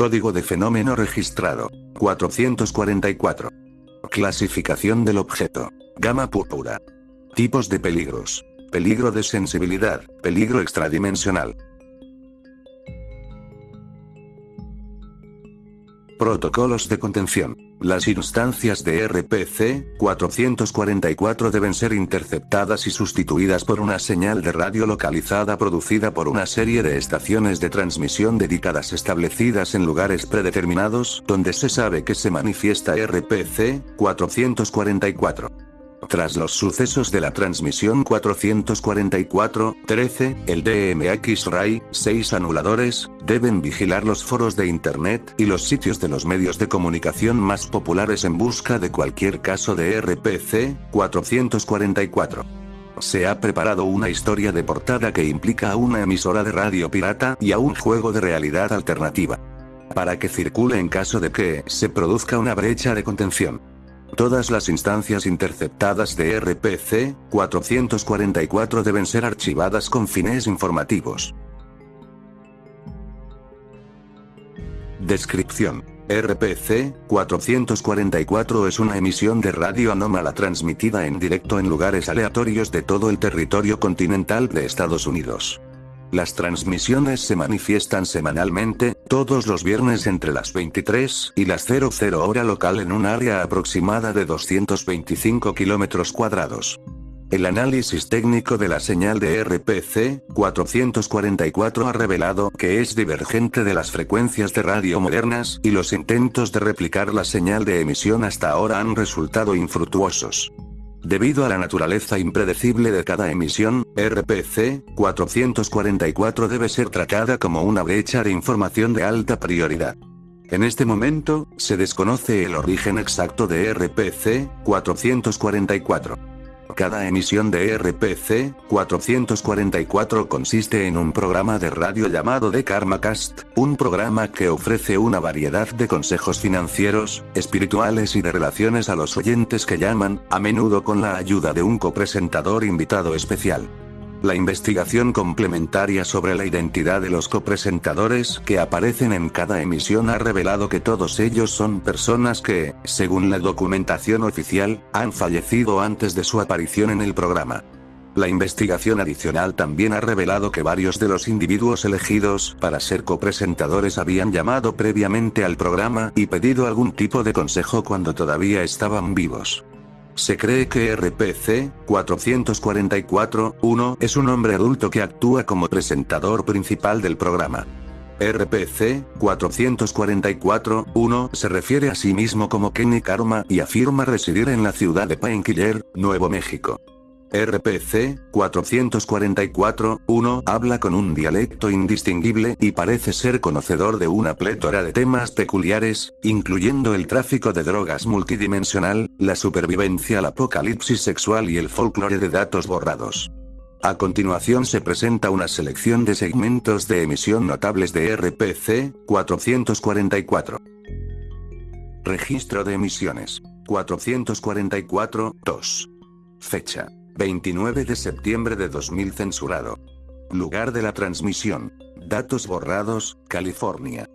Código de fenómeno registrado. 444. Clasificación del objeto. Gama púrpura. Tipos de peligros. Peligro de sensibilidad, peligro extradimensional. Protocolos de contención. Las instancias de RPC 444 deben ser interceptadas y sustituidas por una señal de radio localizada producida por una serie de estaciones de transmisión dedicadas establecidas en lugares predeterminados donde se sabe que se manifiesta RPC 444. Tras los sucesos de la transmisión 444-13, el DMX-RAI, 6 anuladores, deben vigilar los foros de Internet y los sitios de los medios de comunicación más populares en busca de cualquier caso de RPC 444. Se ha preparado una historia de portada que implica a una emisora de radio pirata y a un juego de realidad alternativa. Para que circule en caso de que se produzca una brecha de contención. Todas las instancias interceptadas de RPC 444 deben ser archivadas con fines informativos. Descripción. RPC 444 es una emisión de radio anómala transmitida en directo en lugares aleatorios de todo el territorio continental de Estados Unidos. Las transmisiones se manifiestan semanalmente, todos los viernes entre las 23 y las 00 hora local en un área aproximada de 225 kilómetros cuadrados. El análisis técnico de la señal de RPC 444 ha revelado que es divergente de las frecuencias de radio modernas, y los intentos de replicar la señal de emisión hasta ahora han resultado infructuosos. Debido a la naturaleza impredecible de cada emisión, RPC 444 debe ser tratada como una brecha de información de alta prioridad. En este momento, se desconoce el origen exacto de RPC 444. Cada emisión de RPC 444 consiste en un programa de radio llamado The Karmacast, un programa que ofrece una variedad de consejos financieros, espirituales y de relaciones a los oyentes que llaman, a menudo con la ayuda de un copresentador invitado especial. La investigación complementaria sobre la identidad de los copresentadores que aparecen en cada emisión ha revelado que todos ellos son personas que, según la documentación oficial, han fallecido antes de su aparición en el programa. La investigación adicional también ha revelado que varios de los individuos elegidos para ser copresentadores habían llamado previamente al programa y pedido algún tipo de consejo cuando todavía estaban vivos. Se cree que RPC 444-1 es un hombre adulto que actúa como presentador principal del programa. RPC 444-1 se refiere a sí mismo como Kenny Karma y afirma residir en la ciudad de Painkiller, Nuevo México. RPC 444-1 habla con un dialecto indistinguible y parece ser conocedor de una plétora de temas peculiares, incluyendo el tráfico de drogas multidimensional, la supervivencia al apocalipsis sexual y el folclore de datos borrados. A continuación se presenta una selección de segmentos de emisión notables de RPC 444. Registro de emisiones. 444-2. Fecha. 29 de septiembre de 2000 censurado. Lugar de la transmisión. Datos borrados, California.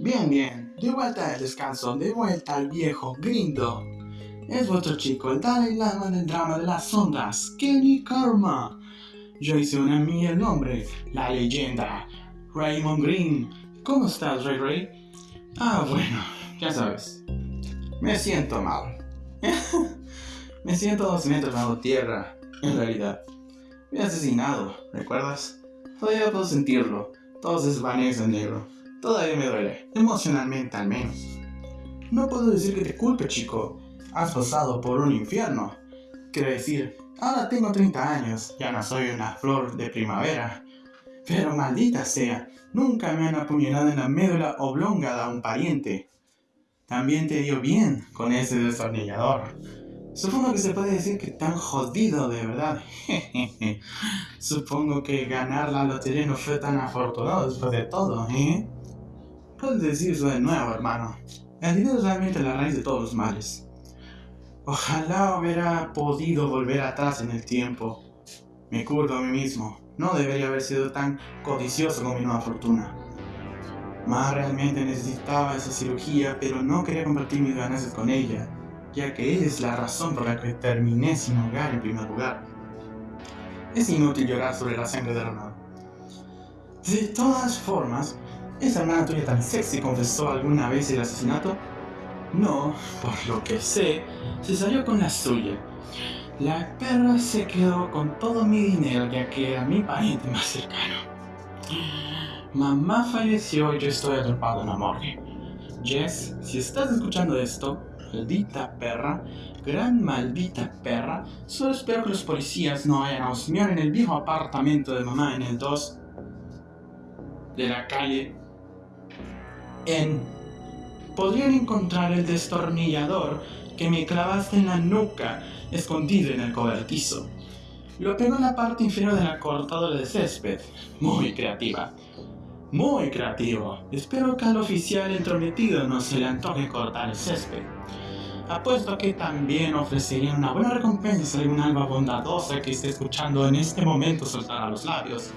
Bien, bien, de vuelta al descanso, de vuelta al viejo grindo. Es vuestro chico, el Dalai Lama del drama de las ondas, Kenny Karma. Yo hice una mía el nombre, la leyenda, Raymond Green. ¿Cómo estás, Ray Ray? Ah, bueno, ya sabes. Me siento mal. Me siento dos metros bajo tierra, en realidad. Me he asesinado, ¿recuerdas? Todavía puedo sentirlo. Todo se desvanece en negro. Todavía me duele, emocionalmente al menos. No puedo decir que te culpe, chico. Has pasado por un infierno. Quiero decir, ahora tengo 30 años, ya no soy una flor de primavera. Pero maldita sea, nunca me han apuñalado en la médula oblonga de un pariente. También te dio bien con ese destornillador. Supongo que se puede decir que tan jodido de verdad. Supongo que ganar la lotería no fue tan afortunado después de todo, ¿eh? Puedes decir eso de nuevo, hermano. El dinero es realmente la raíz de todos los males. Ojalá hubiera podido volver atrás en el tiempo. Me curdo a mí mismo. No debería haber sido tan codicioso con mi nueva fortuna. Ma realmente necesitaba esa cirugía, pero no quería compartir mis ganancias con ella, ya que ella es la razón por la que terminé sin hogar en primer lugar. Es inútil llorar sobre la sangre derramada. De todas formas, ¿esa hermana tuya tan sexy confesó alguna vez el asesinato? No, por lo que sé, se salió con la suya. La perra se quedó con todo mi dinero ya que era mi pariente más cercano. Mamá falleció y yo estoy atrapado en la morgue. Jess, si estás escuchando esto, maldita perra, gran maldita perra, solo espero que los policías no vayan a en el viejo apartamento de mamá en el 2 de la calle. En. Podrían encontrar el destornillador que me clavaste en la nuca, escondido en el cobertizo. Lo pegó en la parte inferior de la cortadora de césped. Muy creativa. Muy creativo. Espero que al oficial entrometido no se le antoje cortar el césped. Apuesto que también ofrecería una buena recompensa a una alma bondadosa que esté escuchando en este momento soltar a los labios.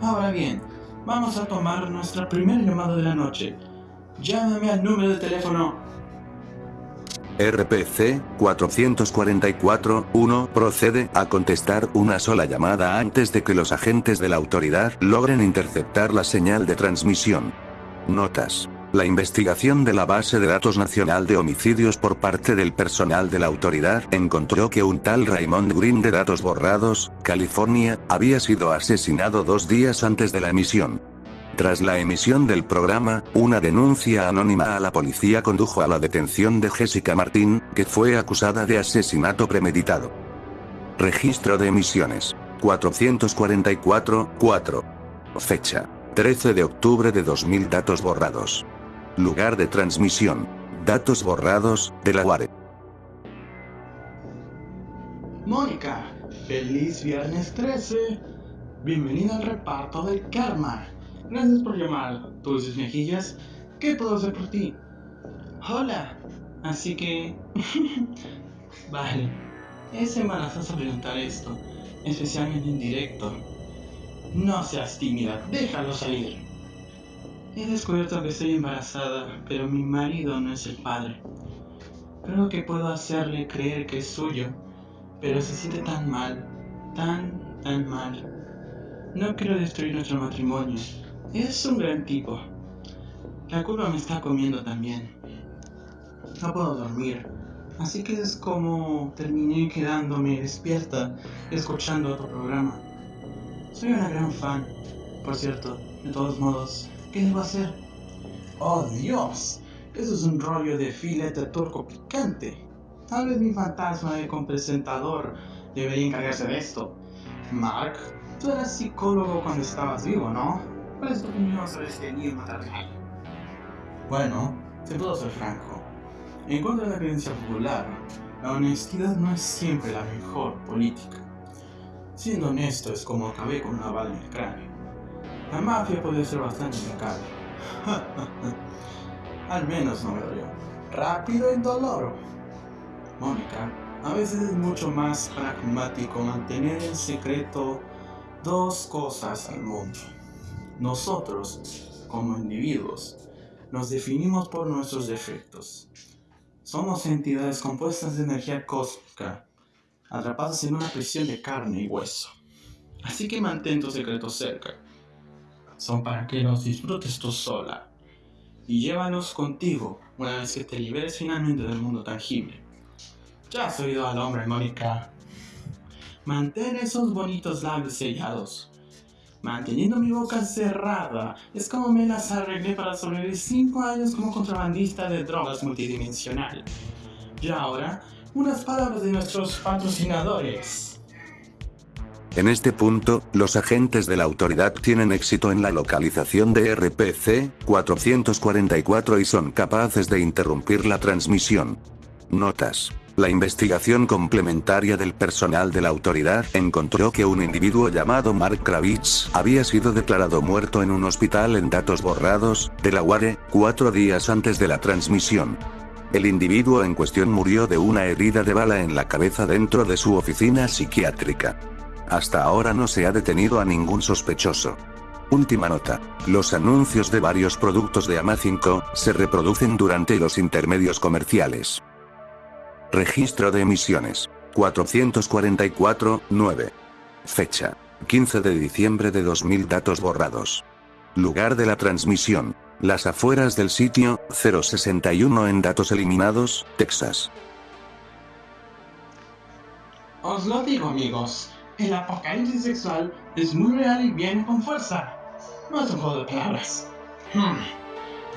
Ahora bien, vamos a tomar nuestra primera llamada de la noche. Llámame al número de teléfono RPC 444-1 procede a contestar una sola llamada antes de que los agentes de la autoridad logren interceptar la señal de transmisión. Notas. La investigación de la base de datos nacional de homicidios por parte del personal de la autoridad encontró que un tal Raymond Green de Datos Borrados, California, había sido asesinado dos días antes de la emisión. Tras la emisión del programa, una denuncia anónima a la policía condujo a la detención de Jessica Martín, que fue acusada de asesinato premeditado. Registro de emisiones. 444-4. Fecha. 13 de octubre de 2000 Datos borrados. Lugar de transmisión. Datos borrados, de la UARE. Mónica, feliz viernes 13. Bienvenida al reparto del karma. Gracias por llamar, dulces mejillas. ¿Qué puedo hacer por ti? Hola. Así que... vale. Es embarazoso preguntar esto, especialmente en directo. No seas tímida, déjalo salir. He descubierto que estoy embarazada, pero mi marido no es el padre. Creo que puedo hacerle creer que es suyo, pero se siente tan mal, tan, tan mal. No quiero destruir nuestro matrimonio, es un gran tipo. La culpa me está comiendo también. No puedo dormir. Así que es como terminé quedándome despierta escuchando otro programa. Soy una gran fan. Por cierto, de todos modos, ¿qué debo hacer? ¡Oh Dios! Eso es un rollo de filete turco picante. Tal vez mi fantasma de compresentador debería encargarse de esto. Mark, tú eras psicólogo cuando estabas vivo, ¿no? ¿Cuál es tu opinión sobre este? Bueno, te puedo ser franco. En contra de la creencia popular, la honestidad no es siempre la mejor política. Siendo honesto es como acabé con una bala en el cráneo. La mafia puede ser bastante implacable. Al menos no me dolió. Rápido y dolor. Mónica, a veces es mucho más pragmático mantener en secreto dos cosas al mundo. Nosotros, como individuos, nos definimos por nuestros defectos. Somos entidades compuestas de energía cósmica, atrapadas en una prisión de carne y hueso. Así que mantén tus secretos cerca. Son para que los disfrutes tú sola. Y llévalos contigo una vez que te liberes finalmente del mundo tangible. Ya has oído al hombre, Mónica. Mantén esos bonitos labios sellados manteniendo mi boca cerrada. Es como me las arreglé para sobrevivir 5 años como contrabandista de drogas multidimensional. Y ahora, unas palabras de nuestros patrocinadores. En este punto, los agentes de la autoridad tienen éxito en la localización de RPC 444 y son capaces de interrumpir la transmisión. Notas. La investigación complementaria del personal de la autoridad encontró que un individuo llamado Mark Kravitz había sido declarado muerto en un hospital en datos borrados, Delaware, cuatro días antes de la transmisión. El individuo en cuestión murió de una herida de bala en la cabeza dentro de su oficina psiquiátrica. Hasta ahora no se ha detenido a ningún sospechoso. Última nota. Los anuncios de varios productos de Amacinco se reproducen durante los intermedios comerciales. Registro de emisiones. 444, 9. Fecha. 15 de diciembre de 2000 datos borrados. Lugar de la transmisión. Las afueras del sitio, 061 en datos eliminados, Texas. Os lo digo amigos, el apocalipsis sexual es muy real y viene con fuerza. No es un juego de palabras. Hmm.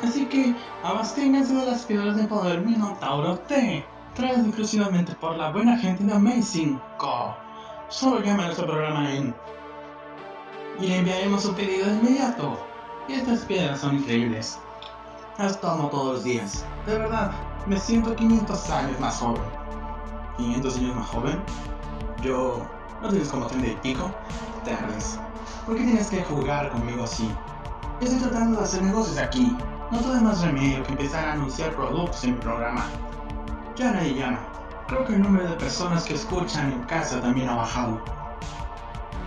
Así que abasténganse de las piedras de poder Minotauro T, traídas exclusivamente por la buena gente de Amazing Co. Solo llamen a nuestro programa en... Y le enviaremos su pedido de inmediato. Y estas piedras son increíbles. Las tomo todos los días. De verdad, me siento 500 años más joven. ¿500 años más joven? Yo... ¿No tienes como 30 y pico? Terrence, ¿por qué tienes que jugar conmigo así? Estoy tratando de hacer negocios aquí. No tuve más remedio que empezar a anunciar productos en mi programa. Ya nadie llama. Creo que el número de personas que escuchan en casa también ha bajado.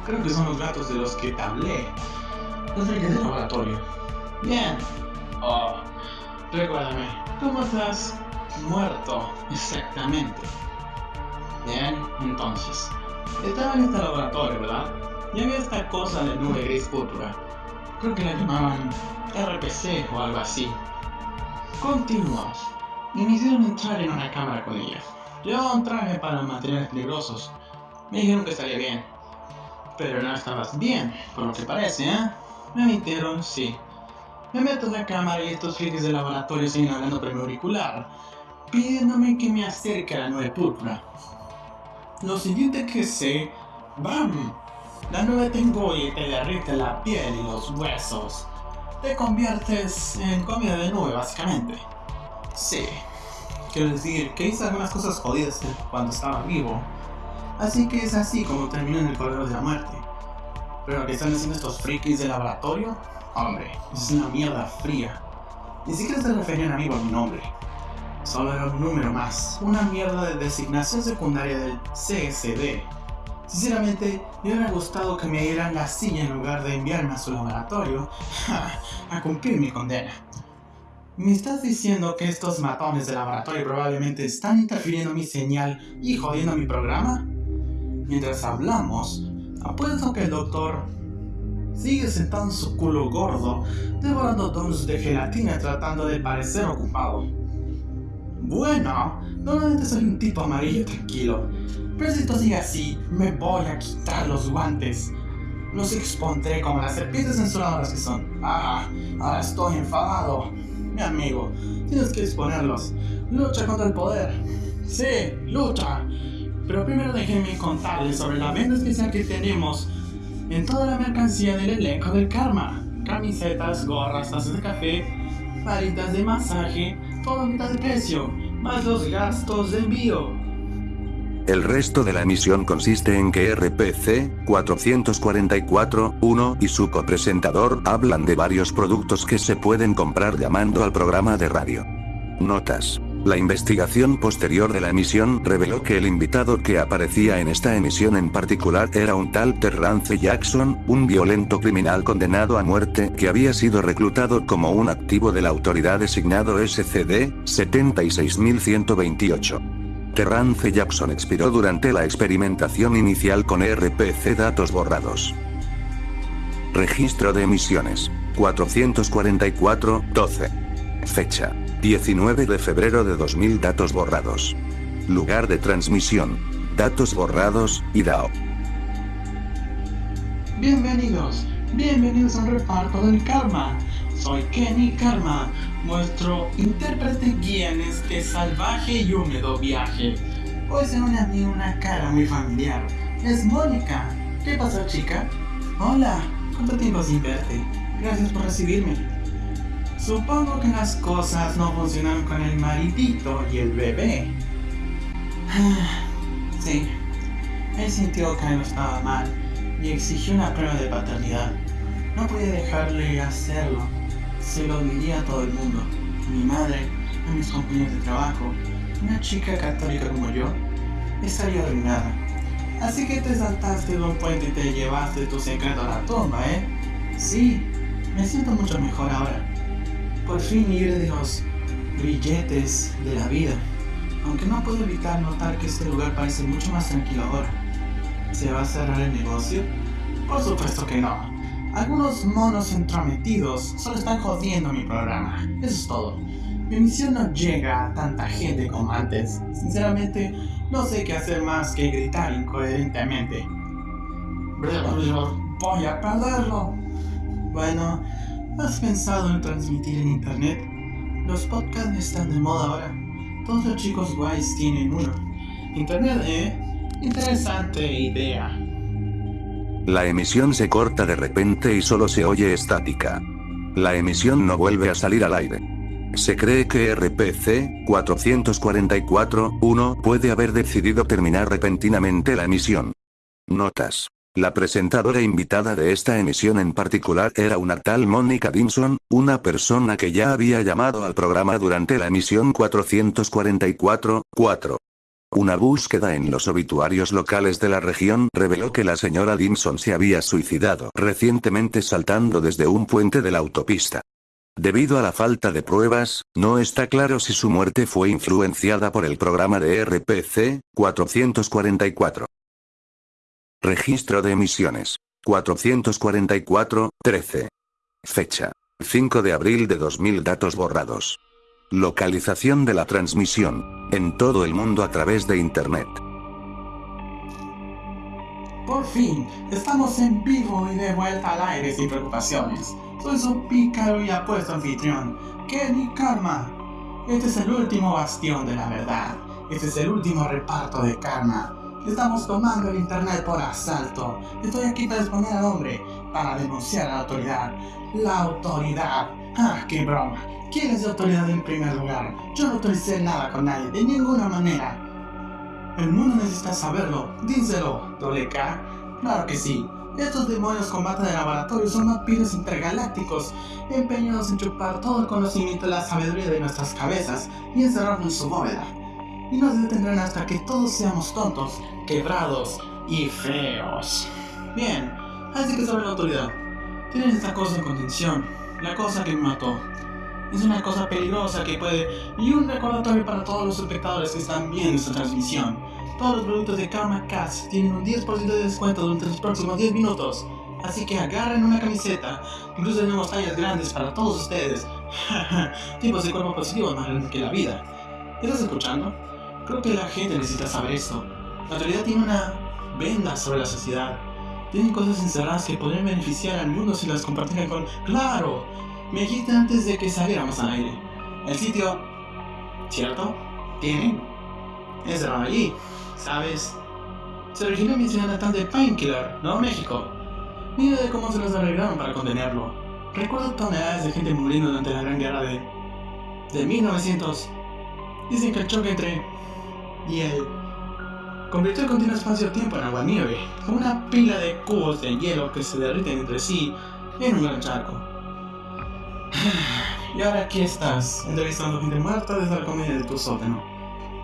Creo que son los gatos de los que te hablé. Los del laboratorio. Bien. Oh, recuérdame, ¿cómo estás? Muerto, exactamente. Bien, entonces. Estaba en este laboratorio, ¿verdad? Y había esta cosa de nube gris púrpura. Creo que la llamaban RPC o algo así. Continuamos. Me hicieron entrar en una cámara con ella. Llevaba un traje para materiales peligrosos. Me dijeron que estaría bien. Pero no estabas bien, por lo que parece, ¿eh? Me mintieron, sí. Me meto en la cámara y estos frikis del laboratorio siguen hablando por mi auricular, pidiéndome que me acerque a la nube púrpura. Lo siguiente que sé, ¡bam! La nube te engolle te derrite la piel y los huesos. Te conviertes en comida de nube, básicamente. Sí. Quiero decir que hice algunas cosas jodidas cuando estaba vivo. Así que es así como termino en el corredor de la muerte. Pero lo que están haciendo estos frikis de laboratorio, hombre, es una mierda fría. Ni siquiera se referían a mí por mi nombre. Solo era un número más, una mierda de designación secundaria del CSD. Sinceramente, me hubiera gustado que me dieran la silla en lugar de enviarme a su laboratorio a cumplir mi condena. ¿Me estás diciendo que estos matones de laboratorio probablemente están interfiriendo mi señal y jodiendo mi programa? Mientras hablamos, apuesto que el doctor sigue sentado en su culo gordo, devorando donuts de gelatina tratando de parecer ocupado. Bueno, normalmente soy un tipo amarillo tranquilo, pero si esto sigue así, me voy a quitar los guantes. Los expondré como las serpientes censuradoras que son. Ah, ahora estoy enfadado. Mi amigo, tienes que exponerlos. Lucha contra el poder. Sí, lucha. Pero primero déjenme contarles sobre la venta especial que tenemos en toda la mercancía del elenco del karma. Camisetas, gorras, tazas de café, varitas de masaje, todo a mitad de precio, más los gastos de envío. El resto de la misión consiste en que RPC 444-1 y su copresentador hablan de varios productos que se pueden comprar llamando al programa de radio. Notas. La investigación posterior de la emisión reveló que el invitado que aparecía en esta emisión en particular era un tal Terrance Jackson, un violento criminal condenado a muerte que había sido reclutado como un activo de la autoridad designado SCD 76128. Terrance Jackson expiró durante la experimentación inicial con RPC datos borrados. Registro de emisiones 444-12. Fecha 19 de febrero de 2000 datos borrados. Lugar de transmisión. Datos borrados, IDAO. Bienvenidos, bienvenidos al reparto del karma. Soy Kenny Karma, vuestro intérprete guía en este salvaje y húmedo viaje. Hoy se une a mí una cara muy familiar. Es Mónica. ¿Qué pasó, chica? Hola, ¿cuánto tiempo sin verte? Gracias por recibirme. Supongo que las cosas no funcionan con el maridito y el bebé. Sí, él sintió que algo estaba mal y exigió una prueba de paternidad. No podía dejarle hacerlo. Se lo diría a todo el mundo. A mi madre, a mis compañeros de trabajo. Una chica católica como yo estaría arruinada. Así que te saltaste de un puente y te llevaste tu secreto a la tumba, ¿eh? Sí, me siento mucho mejor ahora. Por fin libre de los grilletes de la vida. Aunque no puedo evitar notar que este lugar parece mucho más tranquilo ahora. ¿Se va a cerrar el negocio? Por supuesto que no. Algunos monos entrometidos solo están jodiendo mi programa. Eso es todo. Mi misión no llega a tanta gente como antes. Sinceramente, no sé qué hacer más que gritar incoherentemente. Voy a perderlo. Bueno, ¿has pensado en transmitir en internet? Los podcasts están de moda ahora. Todos los chicos guays tienen uno. Internet, ¿eh? Interesante idea. La emisión se corta de repente y solo se oye estática. La emisión no vuelve a salir al aire. Se cree que RPC 444-1 puede haber decidido terminar repentinamente la emisión. Notas. La presentadora invitada de esta emisión en particular era una tal Mónica Dimson, una persona que ya había llamado al programa durante la emisión 444-4. Una búsqueda en los obituarios locales de la región reveló que la señora Dimson se había suicidado recientemente saltando desde un puente de la autopista. Debido a la falta de pruebas, no está claro si su muerte fue influenciada por el programa de RPC 444. Registro de emisiones. 444, 13. Fecha. 5 de abril de 2000 datos borrados. Localización de la transmisión. En todo el mundo a través de Internet. Por fin, estamos en vivo y de vuelta al aire sin preocupaciones. Soy su pícaro y apuesto anfitrión, Kenny Karma. Este es el último bastión de la verdad. Este es el último reparto de karma. Estamos tomando el internet por asalto. Estoy aquí para exponer al hombre, para denunciar a la autoridad. La autoridad. Ah, qué broma. ¿Quién es la autoridad en primer lugar? Yo no autoricé nada con nadie, de ninguna manera. El mundo necesita saberlo. Díselo, doble. Claro que sí. Estos demonios combaten de laboratorio son vampiros intergalácticos, empeñados en chupar todo el conocimiento y la sabiduría de nuestras cabezas y encerrarnos en su bóveda. Y nos detendrán hasta que todos seamos tontos, quebrados y feos. Bien, así que sobre la autoridad. Tienen esta cosa en contención, la cosa que me mató. Es una cosa peligrosa que puede... Y un recordatorio para todos los espectadores que están viendo esta transmisión. Todos los productos de Karma Cats tienen un 10% de descuento durante los próximos 10 minutos. Así que agarren una camiseta, incluso tenemos tallas grandes para todos ustedes. Tipos de cuerpo positivo más grandes que la vida. ¿Estás escuchando? Creo que la gente necesita saber esto. La autoridad tiene una venda sobre la sociedad. Tienen cosas encerradas que podrían beneficiar al mundo si las compartieran con... ¡Claro! Me dijiste antes de que saliéramos al aire. El sitio... ¿Cierto? Tienen. Encerrado allí. ¿sabes? Se originó mi ciudad natal de Painkiller, Nuevo México. Mira de cómo se los arreglaron para contenerlo. Recuerdo toneladas de gente muriendo durante la Gran Guerra de... de 1900. Dicen que el choque entre... y él... convirtió el continuo espacio-tiempo en agua-nieve, como una pila de cubos de hielo que se derriten entre sí en un gran charco. Y ahora aquí estás, entrevistando gente muerta desde la comedia de tu sótano.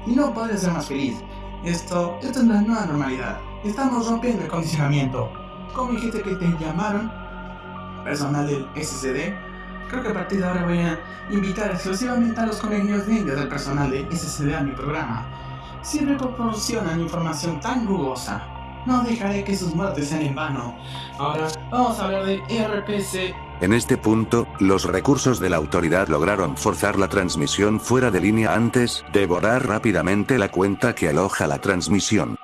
Y no podría ser más feliz. Esto, esto es la nueva normalidad. Estamos rompiendo el condicionamiento. ¿Cómo dijiste que te llamaron? Personal del SCD. Creo que a partir de ahora voy a invitar exclusivamente a los colegios de del personal de SCD a mi programa. Siempre proporcionan información tan rugosa. No dejaré que sus muertes sean en vano. Ahora vamos a hablar de RPC en este punto, los recursos de la autoridad lograron forzar la transmisión fuera de línea antes de borrar rápidamente la cuenta que aloja la transmisión.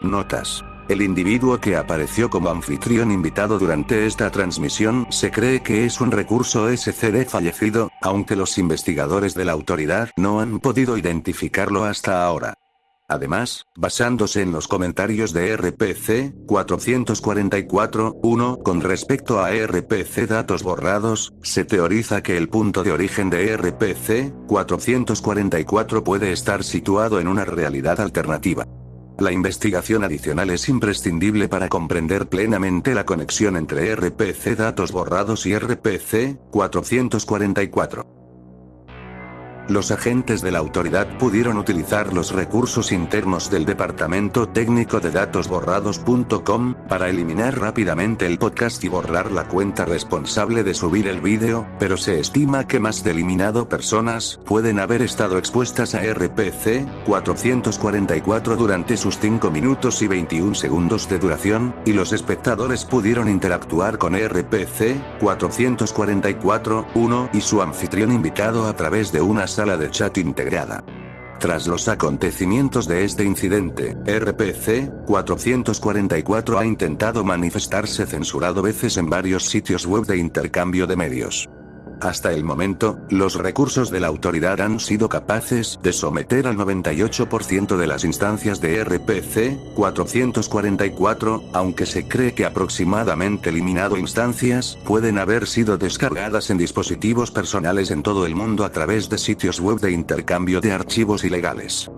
Notas. El individuo que apareció como anfitrión invitado durante esta transmisión se cree que es un recurso SCD fallecido, aunque los investigadores de la autoridad no han podido identificarlo hasta ahora. Además, basándose en los comentarios de RPC 444-1 con respecto a RPC datos borrados, se teoriza que el punto de origen de RPC 444 puede estar situado en una realidad alternativa. La investigación adicional es imprescindible para comprender plenamente la conexión entre RPC datos borrados y RPC 444. Los agentes de la autoridad pudieron utilizar los recursos internos del Departamento Técnico de Datos Borrados.com para eliminar rápidamente el podcast y borrar la cuenta responsable de subir el vídeo, pero se estima que más de eliminado personas pueden haber estado expuestas a RPC 444 durante sus 5 minutos y 21 segundos de duración, y los espectadores pudieron interactuar con RPC 444 1 y su anfitrión invitado a través de una sala de chat integrada. Tras los acontecimientos de este incidente, RPC 444 ha intentado manifestarse censurado veces en varios sitios web de intercambio de medios. Hasta el momento, los recursos de la autoridad han sido capaces de someter al 98% de las instancias de RPC 444, aunque se cree que aproximadamente eliminado instancias pueden haber sido descargadas en dispositivos personales en todo el mundo a través de sitios web de intercambio de archivos ilegales.